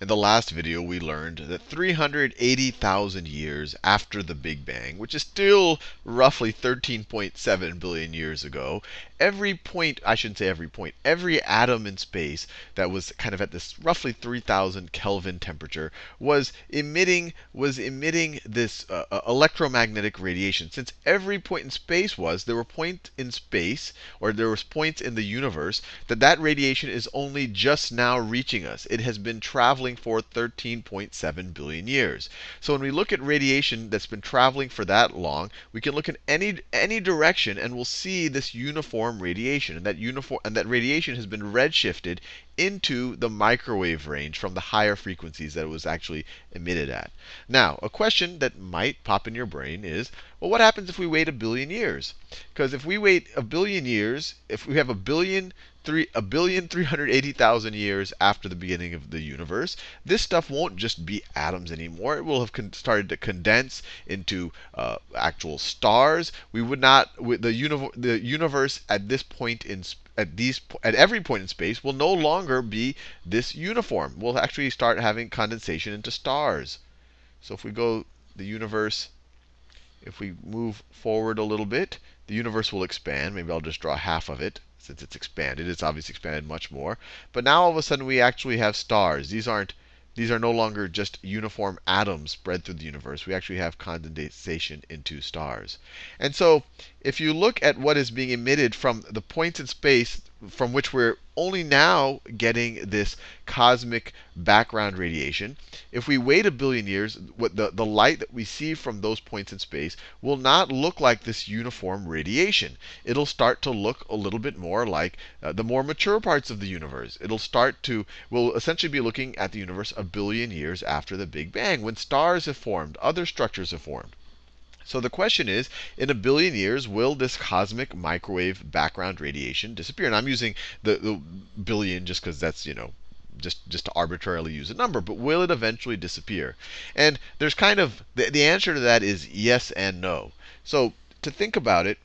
In the last video, we learned that 380,000 years after the Big Bang, which is still roughly 13.7 billion years ago, every point, I shouldn't say every point, every atom in space that was kind of at this roughly 3000 Kelvin temperature was emitting was emitting this uh, uh, electromagnetic radiation. Since every point in space was, there were points in space or there was points in the universe that that radiation is only just now reaching us. It has been traveling for 13.7 billion years. So when we look at radiation that's been traveling for that long, we can look in any any direction and we'll see this uniform radiation. And that uniform and that radiation has been redshifted into the microwave range from the higher frequencies that it was actually emitted at. Now, a question that might pop in your brain is, well, what happens if we wait a billion years? Because if we wait a billion years, if we have a billion three a billion three hundred eighty thousand years after the beginning of the universe, this stuff won't just be atoms anymore. It will have started to condense into uh, actual stars. We would not the, univ the universe at this point in at these at every point in space will no longer be this uniform. We'll actually start having condensation into stars. So if we go the universe, if we move forward a little bit, the universe will expand. Maybe I'll just draw half of it since it's expanded. It's obviously expanded much more. But now all of a sudden we actually have stars. These aren't these are no longer just uniform atoms spread through the universe. We actually have condensation into stars. And so if you look at what is being emitted from the points in space from which we're only now getting this cosmic background radiation. If we wait a billion years, the, the light that we see from those points in space will not look like this uniform radiation. It'll start to look a little bit more like uh, the more mature parts of the universe. It'll start to, we'll essentially be looking at the universe a billion years after the Big Bang, when stars have formed, other structures have formed. So the question is, in a billion years, will this cosmic microwave background radiation disappear? And I'm using the, the billion just because that's, you know, just, just to arbitrarily use a number, but will it eventually disappear? And there's kind of, the, the answer to that is yes and no. So to think about it,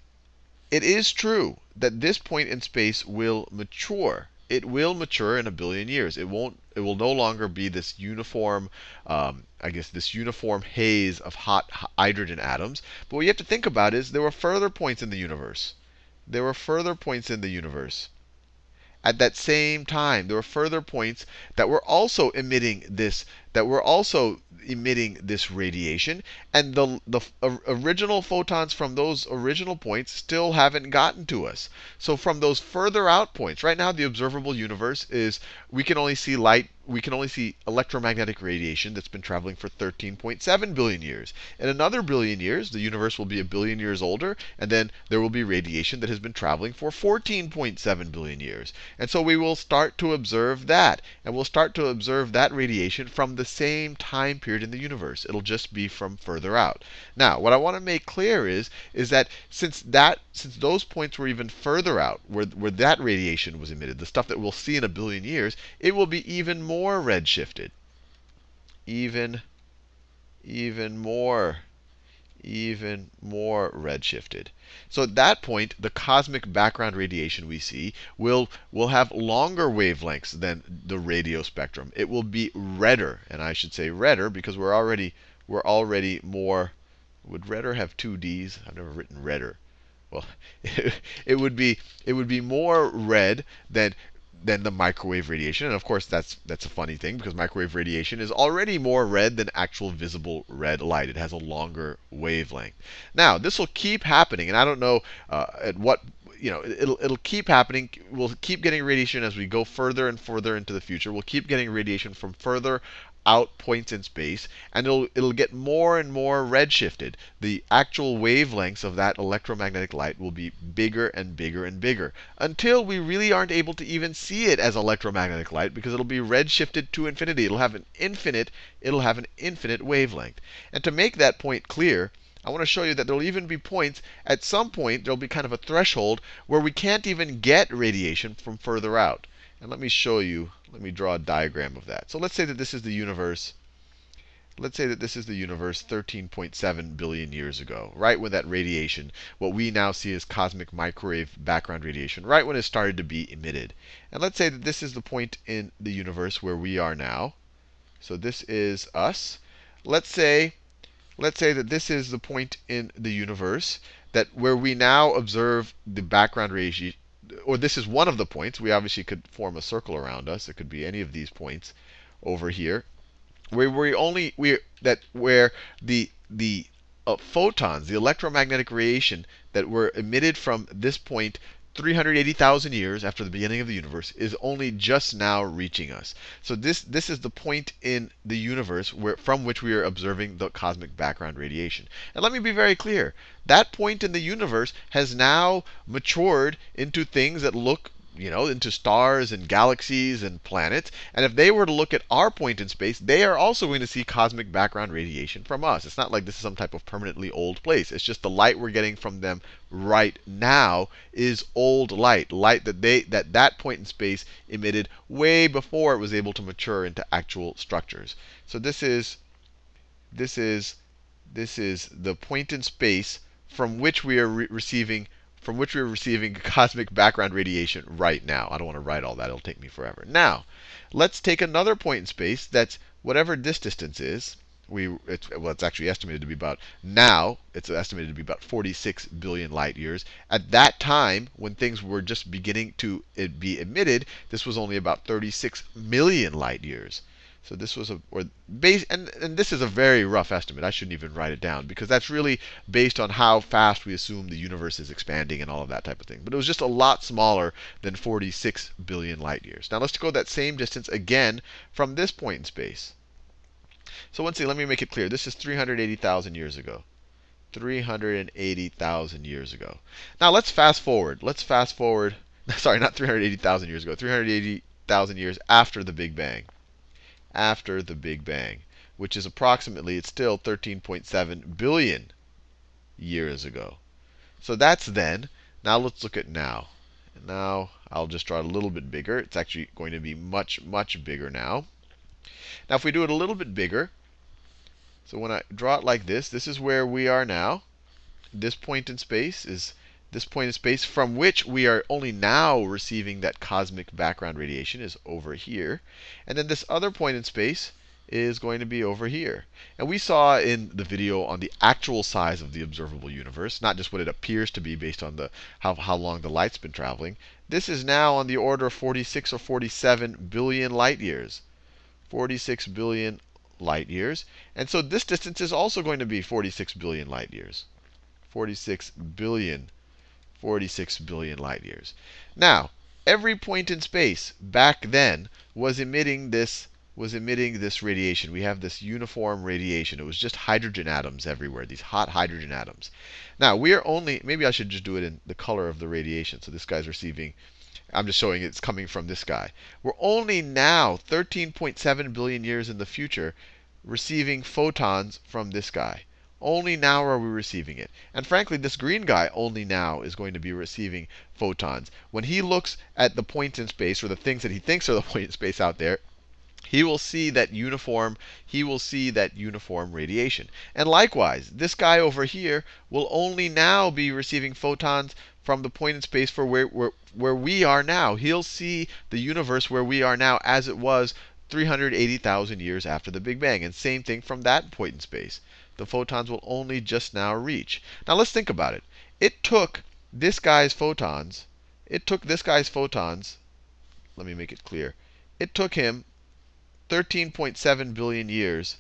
it is true that this point in space will mature it will mature in a billion years. It won't. It will no longer be this uniform, um, I guess, this uniform haze of hot hydrogen atoms. But what you have to think about is there were further points in the universe. There were further points in the universe. At that same time, there were further points that were also emitting this, that we're also emitting this radiation. And the, the original photons from those original points still haven't gotten to us. So from those further out points, right now the observable universe is we can only see light we can only see electromagnetic radiation that's been traveling for 13.7 billion years. In another billion years, the universe will be a billion years older, and then there will be radiation that has been traveling for 14.7 billion years. And so we will start to observe that. And we'll start to observe that radiation from the same time period in the universe. It'll just be from further out. Now, what I want to make clear is, is that since that since those points were even further out, where, where that radiation was emitted, the stuff that we'll see in a billion years, it will be even more redshifted. Even, even more, even more redshifted. So at that point, the cosmic background radiation we see will, will have longer wavelengths than the radio spectrum. It will be redder, and I should say redder because we're already, we're already more, would redder have two D's? I've never written redder well, it would be it would be more red than than the microwave radiation. And of course, that's that's a funny thing because microwave radiation is already more red than actual visible red light. It has a longer wavelength. Now, this will keep happening, and I don't know uh, at what you know, it'll it'll keep happening. We'll keep getting radiation as we go further and further into the future. We'll keep getting radiation from further out points in space, and it'll, it'll get more and more redshifted. The actual wavelengths of that electromagnetic light will be bigger and bigger and bigger until we really aren't able to even see it as electromagnetic light because it'll be redshifted to infinity. It'll have an infinite, it'll have an infinite wavelength. And to make that point clear, I want to show you that there'll even be points, at some point, there'll be kind of a threshold where we can't even get radiation from further out. And let me show you, let me draw a diagram of that. So let's say that this is the universe. Let's say that this is the universe 13.7 billion years ago, right when that radiation, what we now see as cosmic microwave background radiation, right when it started to be emitted. And let's say that this is the point in the universe where we are now. So this is us. Let's say, let's say that this is the point in the universe that where we now observe the background radiation, or this is one of the points. We obviously could form a circle around us. It could be any of these points over here, where we only we that where the the uh, photons, the electromagnetic radiation that were emitted from this point 380,000 years after the beginning of the universe is only just now reaching us. So this this is the point in the universe where from which we are observing the cosmic background radiation. And let me be very clear. That point in the universe has now matured into things that look you know, into stars and galaxies and planets. And if they were to look at our point in space, they are also going to see cosmic background radiation from us. It's not like this is some type of permanently old place. It's just the light we're getting from them right now is old light, light that they that that point in space emitted way before it was able to mature into actual structures. So this is this is this is the point in space from which we are re receiving from which we're receiving cosmic background radiation right now. I don't want to write all that, it'll take me forever. Now, let's take another point in space that's whatever this distance is. We, it's, well, it's actually estimated to be about, now, it's estimated to be about 46 billion light years. At that time, when things were just beginning to eh, be emitted, this was only about 36 million light years. So this was a or base and, and this is a very rough estimate. I shouldn't even write it down because that's really based on how fast we assume the universe is expanding and all of that type of thing. But it was just a lot smaller than 46 billion light years. Now let's go that same distance again from this point in space. So once again, let me make it clear. This is 380,000 years ago. 380,000 years ago. Now let's fast forward. Let's fast forward. Sorry, not 380,000 years ago. 380,000 years after the Big Bang after the Big Bang, which is approximately, it's still 13.7 billion years ago. So that's then. Now let's look at now. Now I'll just draw it a little bit bigger. It's actually going to be much, much bigger now. Now if we do it a little bit bigger, so when I draw it like this, this is where we are now. This point in space is this point in space from which we are only now receiving that cosmic background radiation is over here. And then this other point in space is going to be over here. And we saw in the video on the actual size of the observable universe, not just what it appears to be based on the how, how long the light's been traveling. This is now on the order of 46 or 47 billion light years. 46 billion light years. And so this distance is also going to be 46 billion light years. 46 billion 46 billion light years. Now, every point in space back then was emitting this was emitting this radiation. We have this uniform radiation. It was just hydrogen atoms everywhere, these hot hydrogen atoms. Now, we are only, maybe I should just do it in the color of the radiation. So this guy's receiving, I'm just showing it's coming from this guy. We're only now, 13.7 billion years in the future, receiving photons from this guy. Only now are we receiving it. And frankly, this green guy only now is going to be receiving photons. When he looks at the points in space, or the things that he thinks are the point in space out there, he will see that uniform he will see that uniform radiation. And likewise, this guy over here will only now be receiving photons from the point in space for where, where, where we are now. He'll see the universe where we are now as it was 380,000 years after the Big Bang. And same thing from that point in space the photons will only just now reach. Now let's think about it. It took this guy's photons, it took this guy's photons, let me make it clear. It took him 13.7 billion years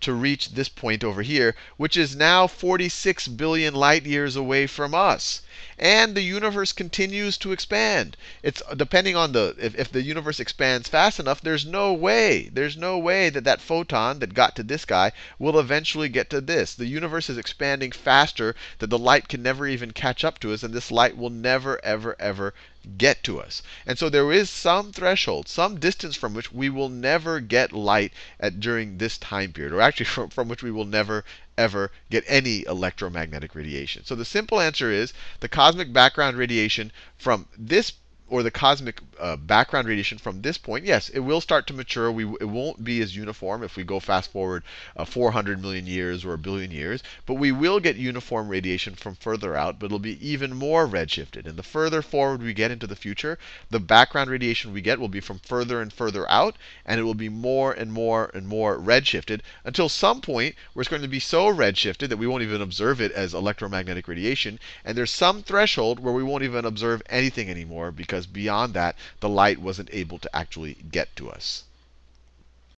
to reach this point over here, which is now 46 billion light years away from us. And the universe continues to expand. It's depending on the if, if the universe expands fast enough, there's no way, there's no way that that photon that got to this guy will eventually get to this. The universe is expanding faster that the light can never even catch up to us, and this light will never, ever, ever get to us. And so there is some threshold, some distance from which we will never get light at during this time period, or actually from, from which we will never ever get any electromagnetic radiation. So the simple answer is the cosmic background radiation from this or the cosmic uh, background radiation from this point, yes, it will start to mature. We, it won't be as uniform if we go fast forward uh, 400 million years or a billion years, but we will get uniform radiation from further out, but it'll be even more redshifted. And the further forward we get into the future, the background radiation we get will be from further and further out, and it will be more and more and more redshifted until some point where it's going to be so redshifted that we won't even observe it as electromagnetic radiation. And there's some threshold where we won't even observe anything anymore because beyond that, the light wasn't able to actually get to us.